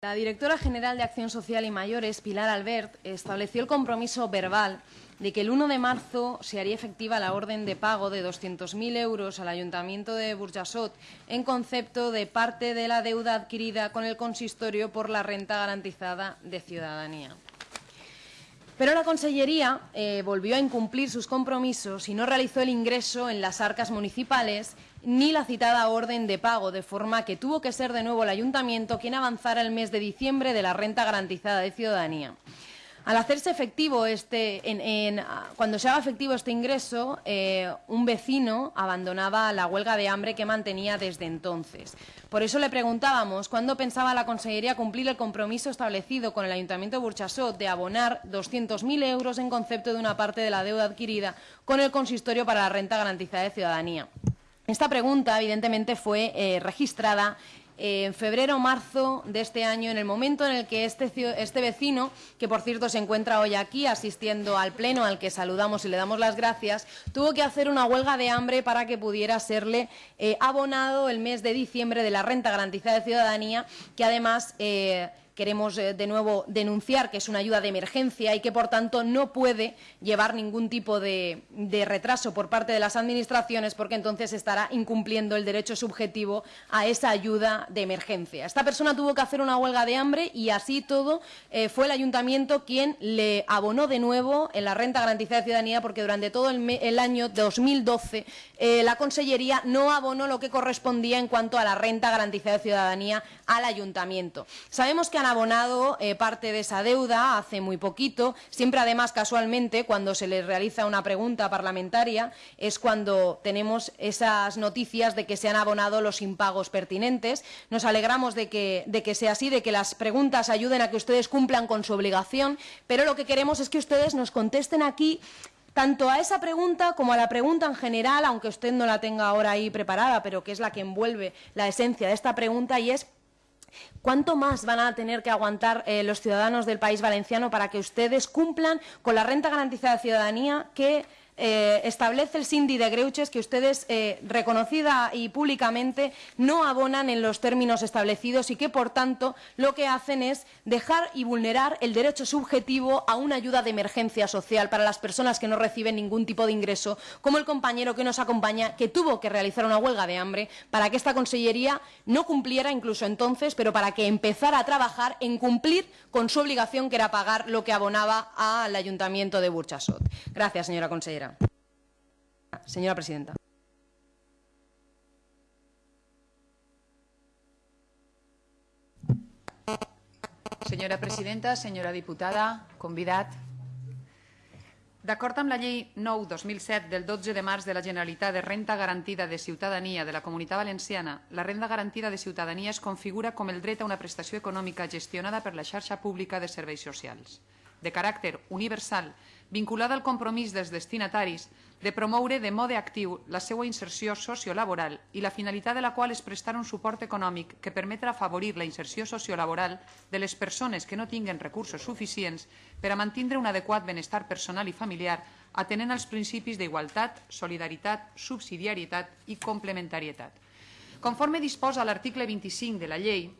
La directora general de Acción Social y Mayores, Pilar Albert, estableció el compromiso verbal de que el 1 de marzo se haría efectiva la orden de pago de 200.000 euros al Ayuntamiento de Burjasot en concepto de parte de la deuda adquirida con el consistorio por la renta garantizada de ciudadanía. Pero la Consellería eh, volvió a incumplir sus compromisos y no realizó el ingreso en las arcas municipales ni la citada orden de pago, de forma que tuvo que ser de nuevo el Ayuntamiento quien avanzara el mes de diciembre de la renta garantizada de ciudadanía. Al hacerse efectivo este, cuando se haga efectivo este ingreso, eh, un vecino abandonaba la huelga de hambre que mantenía desde entonces. Por eso le preguntábamos cuándo pensaba la Consellería cumplir el compromiso establecido con el Ayuntamiento de Burchasot de abonar 200.000 euros en concepto de una parte de la deuda adquirida con el consistorio para la renta garantizada de ciudadanía. Esta pregunta, evidentemente, fue eh, registrada en febrero o marzo de este año, en el momento en el que este, este, vecino, que por cierto se encuentra hoy aquí asistiendo al pleno al que saludamos y le damos las gracias, tuvo que hacer una huelga de hambre para que pudiera serle eh, abonado el mes de diciembre de la renta garantizada de ciudadanía, que además... Eh, queremos eh, de nuevo denunciar que es una ayuda de emergencia y que, por tanto, no puede llevar ningún tipo de, retraso por parte de las administraciones porque entonces estará incumpliendo el derecho subjetivo a esa ayuda de emergencia. Esta persona tuvo que hacer una huelga de hambre y así todo eh, fue el ayuntamiento quien le abonó de nuevo en la renta garantizada de ciudadanía porque durante todo el, año 2012 eh, la Consellería no abonó lo que correspondía en cuanto a la renta garantizada de ciudadanía al ayuntamiento. Sabemos que abonado eh, parte de esa deuda hace muy poquito. Siempre, además, casualmente, cuando se les realiza una pregunta parlamentaria, es cuando tenemos esas noticias de que se han abonado los impagos pertinentes. Nos alegramos de que, de que sea así, de que las preguntas ayuden a que ustedes cumplan con su obligación, pero lo que queremos es que ustedes nos contesten aquí tanto a esa pregunta como a la pregunta en general, aunque usted no la tenga ahora ahí preparada, pero que es la que envuelve la esencia de esta pregunta, y es ¿Cuánto más van a tener que aguantar eh, los ciudadanos del país valenciano para que ustedes cumplan con la renta garantizada de ciudadanía que eh, establece el Cindy de Greuches que ustedes, eh, reconocida y públicamente, no abonan en los términos establecidos y que, por tanto, lo que hacen es dejar y vulnerar el derecho subjetivo a una ayuda de emergencia social para las personas que no reciben ningún tipo de ingreso, como el compañero que nos acompaña, que tuvo que realizar una huelga de hambre para que esta Consellería no cumpliera incluso entonces, pero para que empezara a trabajar en cumplir con su obligación, que era pagar lo que abonaba al Ayuntamiento de Burchasot. Gracias, señora consellera. Señora presidenta. Senyora presidenta, senyora diputada, convidat. D'acord amb la llei 9-2007 del 12 de març de la Generalitat de Renta Garantida de Ciutadania de la Comunitat Valenciana, la renda garantida de ciutadania es configura com el dret a una prestació econòmica gestionada per la xarxa pública de serveis socials. De caràcter universal vinculada al compromís dels destinataris de promoure de mode actiu la seva inserció sociolaboral i la finalitat de la qual és prestar un suport econòmic que permetrà afavorir la inserció sociolaboral de les persones que no tinguen recursos suficients per a mantindre un adequat benestar personal i familiar atenent als principis d'igualtat, solidaritat, subsidiarietat i complementarietat. Conforme disposa l'article 25 de la llei,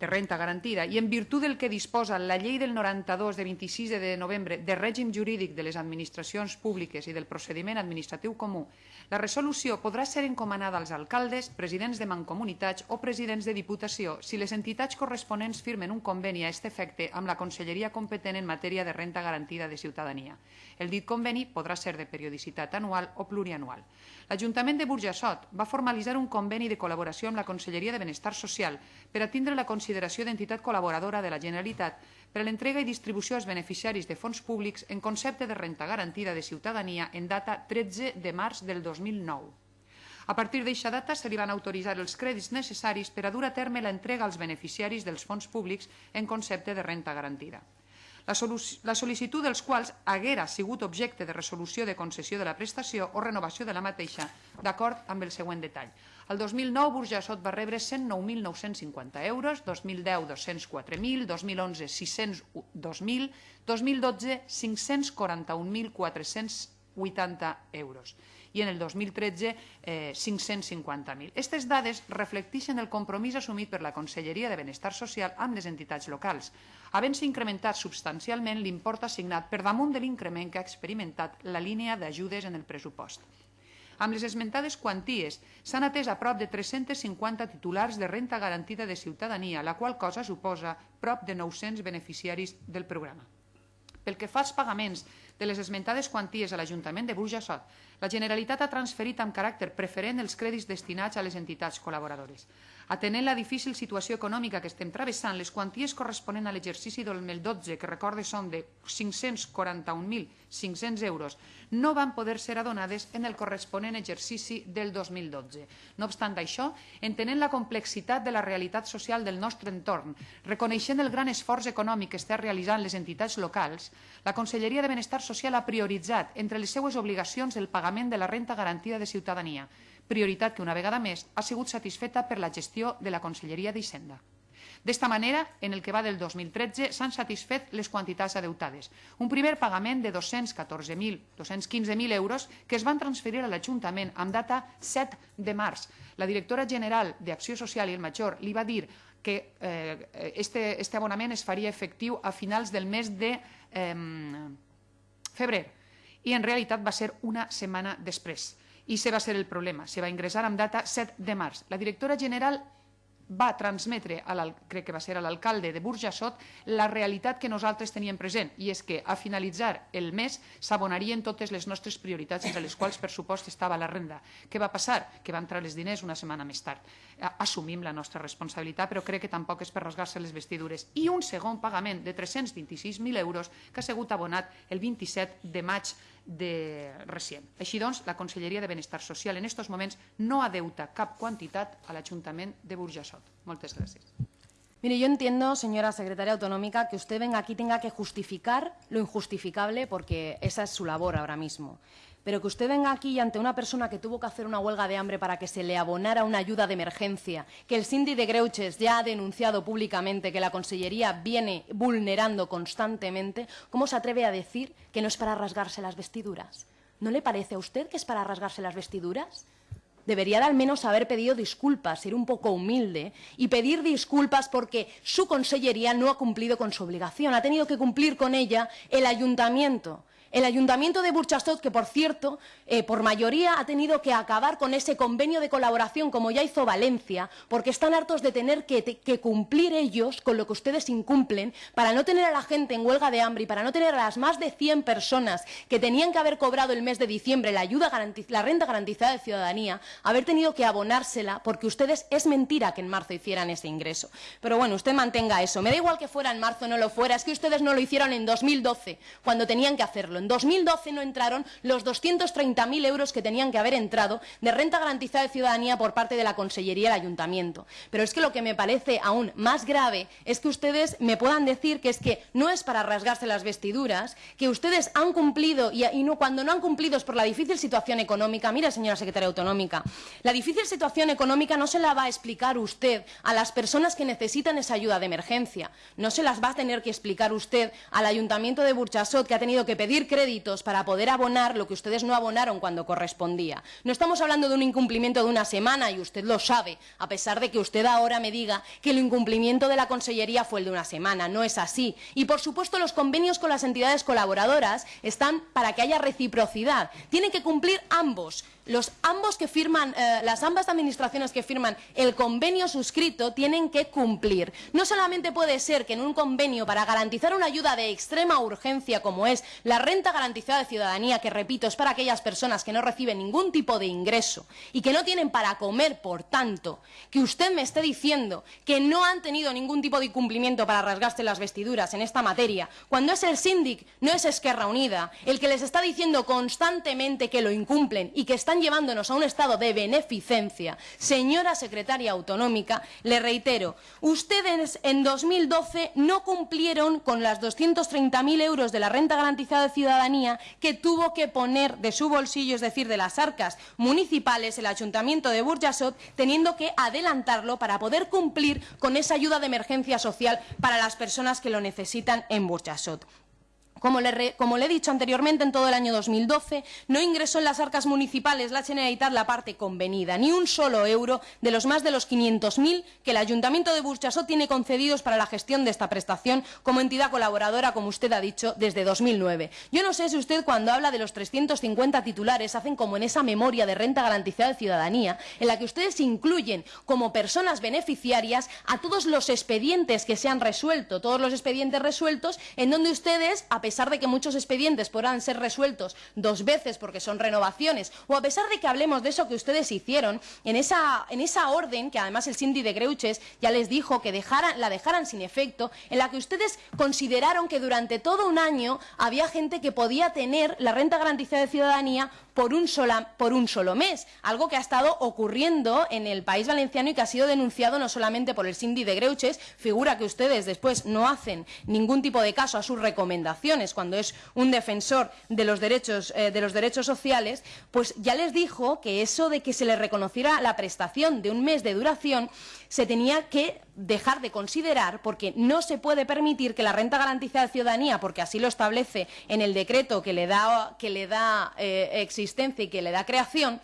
de renta garantida i en virtut del que disposa la llei del 92 de 26 de novembre de règim jurídic de les administracions públiques i del procediment administratiu comú, la resolució podrà ser encomanada als alcaldes, presidents de mancomunitats o presidents de diputació si les entitats corresponents firmen un conveni a aquest efecte amb la Conselleria competent en matèria de renta garantida de ciutadania. El dit conveni podrà ser de periodicitat anual o plurianual. L'Ajuntament de Burjassot va formalitzar un conveni de col·laboració amb la Conselleria de Benestar Social per atendre la consideració d'entitat col·laboradora de la Generalitat per a l'entrega i distribució als beneficiaris de fons públics en concepte de renta garantida de ciutadania en data 13 de març del 2009. A partir d'eixa data se li van autoritzar els crèdits necessaris per a dur a terme l'entrega als beneficiaris dels fons públics en concepte de renta garantida la, sol·licitud dels quals haguera sigut objecte de resolució de concessió de la prestació o renovació de la mateixa, d'acord amb el següent detall. El 2009 Burjassot va rebre 109.950 euros, 2010 204.000, 2011 602.000, 2012 541.480 euros i en el 2013 eh, 550.000. Aquestes dades reflecteixen el compromís assumit per la Conselleria de Benestar Social amb les entitats locals, havent-se incrementat substancialment l'import assignat per damunt de l'increment que ha experimentat la línia d'ajudes en el pressupost. Amb les esmentades quanties s'han atès a prop de 350 titulars de renta garantida de ciutadania, la qual cosa suposa prop de 900 beneficiaris del programa. Pel que fa als pagaments de les esmentades quanties a l'Ajuntament de Burjassot, la Generalitat ha transferit amb caràcter preferent els crèdits destinats a les entitats col·laboradores. Atenent la difícil situació econòmica que estem travessant, les quanties corresponent a l'exercici 2012, que recorde són de 541.500 euros, no van poder ser adonades en el corresponent exercici del 2012. No obstant això, entenent la complexitat de la realitat social del nostre entorn, reconeixent el gran esforç econòmic que està realitzant les entitats locals, la Conselleria de Benestar Social ha prioritzat entre les seues obligacions el pagament de la renta garantida de ciutadania, prioritat que una vegada més ha sigut satisfeta per la gestió de la Conselleria d'Hisenda. D'esta manera, en el que va del 2013, s'han satisfet les quantitats adeutades. Un primer pagament de 214.215.000 euros que es van transferir a l'Ajuntament amb data 7 de març. La directora general d'Acció Social i el Major li va dir que eh, este abonament es faria efectiu a finals del mes de eh, febrer i en realitat va ser una setmana després. I se va ser el problema. Se va ingressar amb data 7 de març. La directora general va transmetre, a crec que va ser a l'alcalde de Burjassot, la realitat que nosaltres teníem present, i és que a finalitzar el mes s'abonarien totes les nostres prioritats, entre les quals, per supost, estava la renda. Què va passar? Que van entrar els diners una setmana més tard. Assumim la nostra responsabilitat, però crec que tampoc és per rasgar-se les vestidures. I un segon pagament de 326.000 euros que ha sigut abonat el 27 de maig de recient. Així doncs, la Conselleria de Benestar Social en aquests moments no adeuta cap quantitat a l'Ajuntament de Burjassot. Moltes gràcies. Mire, yo entiendo, señora secretaria autonómica, que usted venga aquí tenga que justificar lo injustificable porque esa es su labor ahora mismo. Pero que usted venga aquí y ante una persona que tuvo que hacer una huelga de hambre para que se le abonara una ayuda de emergencia, que el Cindy de Greuches ya ha denunciado públicamente que la Consellería viene vulnerando constantemente, ¿cómo se atreve a decir que no es para rasgarse las vestiduras? ¿No le parece a usted que es para rasgarse las vestiduras? Debería de al menos haber pedido disculpas, ser un poco humilde y pedir disculpas porque su consellería no ha cumplido con su obligación. Ha tenido que cumplir con ella el ayuntamiento. El Ayuntamiento de Burchastot, que por cierto, eh, por mayoría ha tenido que acabar con ese convenio de colaboración como ya hizo Valencia, porque están hartos de tener que, que, cumplir ellos con lo que ustedes incumplen para no tener a la gente en huelga de hambre y para no tener a las más de 100 personas que tenían que haber cobrado el mes de diciembre la, ayuda la renta garantizada de ciudadanía, haber tenido que abonársela porque ustedes es mentira que en marzo hicieran ese ingreso. Pero bueno, usted mantenga eso. Me da igual que fuera en marzo o no lo fuera, es que ustedes no lo hicieron en 2012, cuando tenían que hacerlo. En 2012 no entraron los 230.000 euros que tenían que haber entrado de renta garantizada de ciudadanía por parte de la Consellería del Ayuntamiento. Pero es que lo que me parece aún más grave es que ustedes me puedan decir que es que no es para rasgarse las vestiduras, que ustedes han cumplido y, cuando no han cumplido es por la difícil situación económica. Mira, señora secretaria autonómica, la difícil situación económica no se la va a explicar usted a las personas que necesitan esa ayuda de emergencia. No se las va a tener que explicar usted al Ayuntamiento de Burchasot, que ha tenido que pedir créditos para poder abonar lo que ustedes no abonaron cuando correspondía. No estamos hablando de un incumplimiento de una semana y usted lo sabe, a pesar de que usted ahora me diga que el incumplimiento de la Consellería fue el de una semana. No es así. Y, por supuesto, los convenios con las entidades colaboradoras están para que haya reciprocidad. Tienen que cumplir ambos. Los ambos que firman, eh, las ambas administraciones que firman el convenio suscrito tienen que cumplir. No solamente puede ser que en un convenio para garantizar una ayuda de extrema urgencia como es la renta garantizada de ciudadanía, que repito, es para aquellas personas que no reciben ningún tipo de ingreso y que no tienen para comer, por tanto, que usted me esté diciendo que no han tenido ningún tipo de incumplimiento para rasgarse las vestiduras en esta materia, cuando es el síndic, no es Esquerra Unida, el que les está diciendo constantemente que lo incumplen y que están llevándonos a un estado de beneficencia. Señora secretaria autonómica, le reitero, ustedes en 2012 no cumplieron con las 230.000 euros de la renta garantizada de ciudadanía que tuvo que poner de su bolsillo, es decir, de las arcas municipales, el Ayuntamiento de Burjasot, teniendo que adelantarlo para poder cumplir con esa ayuda de emergencia social para las personas que lo necesitan en Burjasot. Como le, he dicho anteriormente, en todo el año 2012 no ingresó en las arcas municipales la Generalitat la parte convenida, ni un solo euro de los más de los 500.000 que el Ayuntamiento de Burchasot tiene concedidos para la gestión de esta prestación como entidad colaboradora, como usted ha dicho, desde 2009. Yo no sé si usted cuando habla de los 350 titulares hacen como en esa memoria de renta garantizada de ciudadanía, en la que ustedes incluyen como personas beneficiarias a todos los expedientes que se han resuelto, todos los expedientes resueltos, en donde ustedes, a pesar de que muchos expedientes podrán ser resueltos dos veces porque son renovaciones, o a pesar de que hablemos de eso que ustedes hicieron, en esa, en esa orden, que además el Cindy de Greuches ya les dijo que la dejaran sin efecto, en la que ustedes consideraron que durante todo un año había gente que podía tener la renta garantizada de ciudadanía por un, sola, por un, solo mes, algo que ha estado ocurriendo en el país valenciano y que ha sido denunciado no solamente por el Cindy de Greuches, figura que ustedes después no hacen ningún tipo de caso a sus recomendaciones cuando es un defensor de los derechos, eh, de los derechos sociales, pues ya les dijo que eso de que se les reconociera la prestación de un mes de duración se tenía que dejar de considerar porque no se puede permitir que la renta garantizada de ciudadanía, porque así lo establece en el decreto que le da, que le da eh, existencia y que le da creación,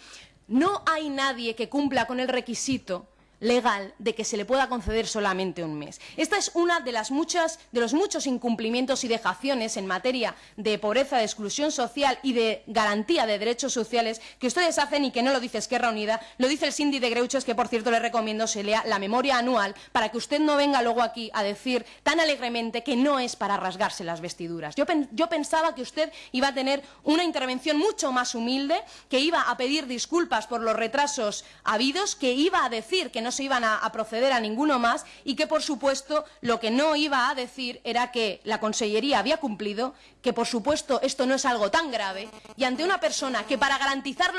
no hay nadie que cumpla con el requisito legal de que se le pueda conceder solamente un mes. Esta es una de las muchas de los muchos incumplimientos y dejaciones en materia de pobreza, de exclusión social y de garantía de derechos sociales que ustedes hacen y que no lo dice Esquerra Unida, lo dice el Cindy de Greuches, que por cierto le recomiendo se lea la memoria anual para que usted no venga luego aquí a decir tan alegremente que no es para rasgarse las vestiduras. Yo, yo pensaba que usted iba a tener una intervención mucho más humilde, que iba a pedir disculpas por los retrasos habidos, que iba a decir que no se iban a, proceder a ninguno más y que, por supuesto, lo que no iba a decir era que la Consellería había cumplido, que, por supuesto, esto no es algo tan grave y ante una persona que, para garantizar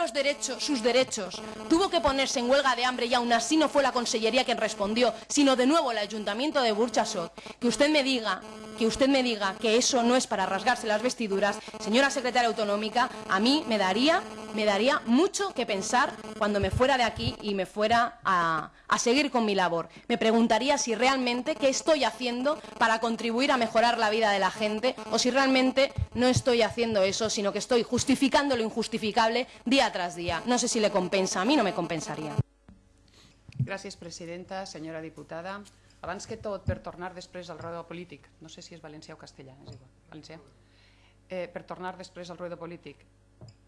sus derechos, tuvo que ponerse en huelga de hambre y aún así no fue la Consellería quien respondió, sino de nuevo el Ayuntamiento de Burchasot, que usted me diga que usted me diga que eso no es para rasgarse las vestiduras, señora secretaria autonómica, a mí me daría, me daría mucho que pensar cuando me fuera de aquí y me fuera a, a seguir con mi labor. Me preguntaría si realmente qué estoy haciendo para contribuir a mejorar la vida de la gente o si realmente no estoy haciendo eso, sino que estoy justificando lo injustificable día tras día. No sé si le compensa, a mí no me compensaría. Gràcies, presidenta, senyora diputada. Tornar al no sé si és valencià o castellà, és igual, eh, tornar al ruedo polític,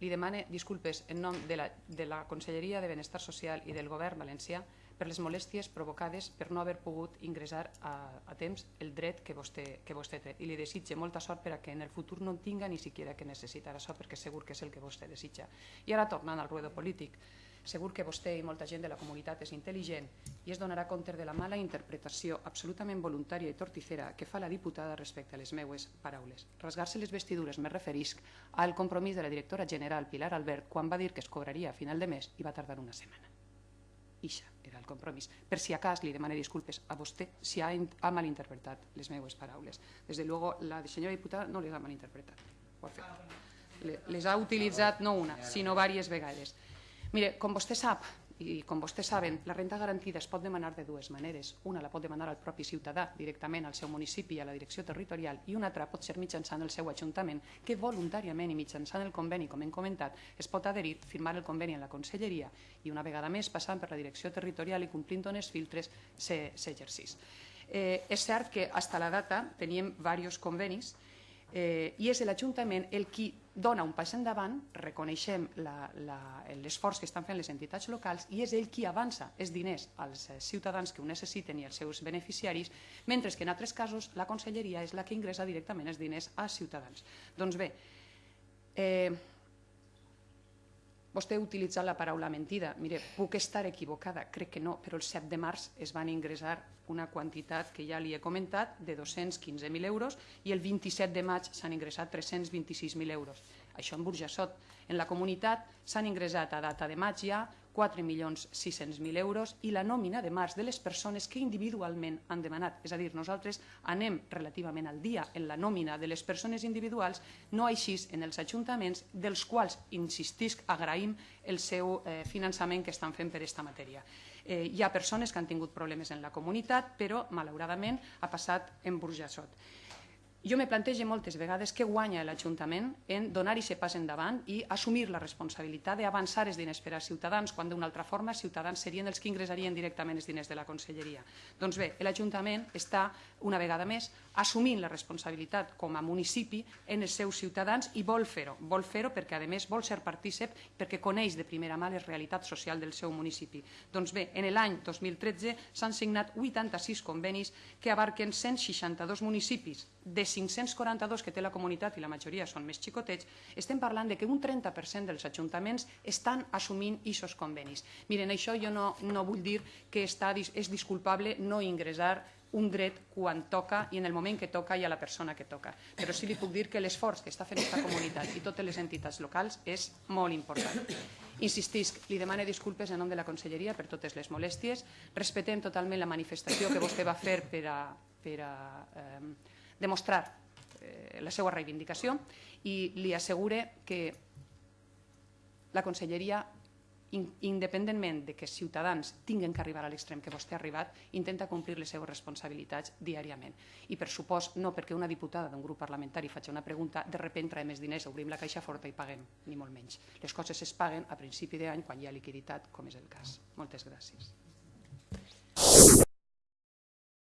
li demane disculpes en nom de la, de la Conselleria de Benestar Social i del govern valencià per les molèsties provocades per no haver pogut ingressar a, a temps el dret que vostè, que vostè té. I li desitge molta sort per a que en el futur no tinga ni siquiera que necessitar això, perquè segur que és el que vostè desitja. I ara tornant al ruedo polític, Segur que vostè i molta gent de la comunitat és intel·ligent i es donarà compte de la mala interpretació absolutament voluntària i torticera que fa la diputada respecte a les meues paraules. Rasgar-se les vestidures me referisc al compromís de la directora general Pilar Albert quan va dir que es cobraria a final de mes i va tardar una setmana. Ixa era el compromís. Per si a cas li demane disculpes a vostè si ha, ha malinterpretat les meues paraules. Des de luego, la senyora diputada no les ha malinterpretat. Les ha utilitzat no una, sinó diverses vegades. Mire, com vostè sap, i com vostès saben, la renta garantida es pot demanar de dues maneres. Una la pot demanar al propi ciutadà directament al seu municipi i a la direcció territorial i una altra pot ser mitjançant el seu ajuntament que voluntàriament i mitjançant el conveni, com hem comentat, es pot adherir, firmar el conveni en la conselleria i una vegada més passant per la direcció territorial i complint uns filtres s'exercís. Eh, és cert que fins a la data teníem diversos convenis eh, i és l'Ajuntament el qui dona un pas endavant, reconeixem l'esforç que estan fent les entitats locals i és ell qui avança els diners als eh, ciutadans que ho necessiten i als seus beneficiaris, mentre que en altres casos la conselleria és la que ingressa directament els diners als ciutadans. Doncs bé, eh, Vostè ha utilitzat la paraula mentida. Mire, puc estar equivocada, crec que no, però el 7 de març es van ingressar una quantitat que ja li he comentat de 215.000 euros i el 27 de maig s'han ingressat 326.000 euros. Això en Burjassot. En la comunitat s'han ingressat a data de maig ja 4.600.000 euros i la nòmina de març de les persones que individualment han demanat. És a dir, nosaltres anem relativament al dia en la nòmina de les persones individuals, no així en els ajuntaments, dels quals, insistisc, agraïm el seu eh, finançament que estan fent per aquesta matèria. Eh, hi ha persones que han tingut problemes en la comunitat, però malauradament ha passat en Burjassot. Jo me plantege moltes vegades què guanya l'Ajuntament en donar i ser pas endavant i assumir la responsabilitat d'avançar els diners per als ciutadans, quan d'una altra forma els ciutadans serien els que ingressarien directament els diners de la Conselleria. Doncs bé, l'Ajuntament està, una vegada més, assumint la responsabilitat com a municipi en els seus ciutadans i vol fer-ho. Vol fer-ho perquè, a més, vol ser partícip perquè coneix de primera mà les realitats socials del seu municipi. Doncs bé, en l'any 2013 s'han signat 86 convenis que abarquen 162 municipis de 542 que té la comunitat i la majoria són més xicotets, estem parlant de que un 30% dels ajuntaments estan assumint aquests convenis. Miren, això jo no, no vull dir que està, és disculpable no ingressar un dret quan toca i en el moment que toca i a la persona que toca. Però sí li puc dir que l'esforç que està fent aquesta comunitat i totes les entitats locals és molt important. Insistisc, li demane disculpes en nom de la Conselleria per totes les molèsties. Respetem totalment la manifestació que vostè va fer per a, per a eh, demostrar eh, la seva reivindicació i li assegure que la Conselleria, independentment de que Ciutadans tinguen que arribar a l'extrem que vostè ha arribat, intenta complir les seves responsabilitats diàriament. I per supost, no perquè una diputada d'un grup parlamentari faci una pregunta, de repente traiem més diners, obrim la caixa forta i paguem, ni molt menys. Les coses es paguen a principi d'any quan hi ha liquiditat, com és el cas. Moltes gràcies.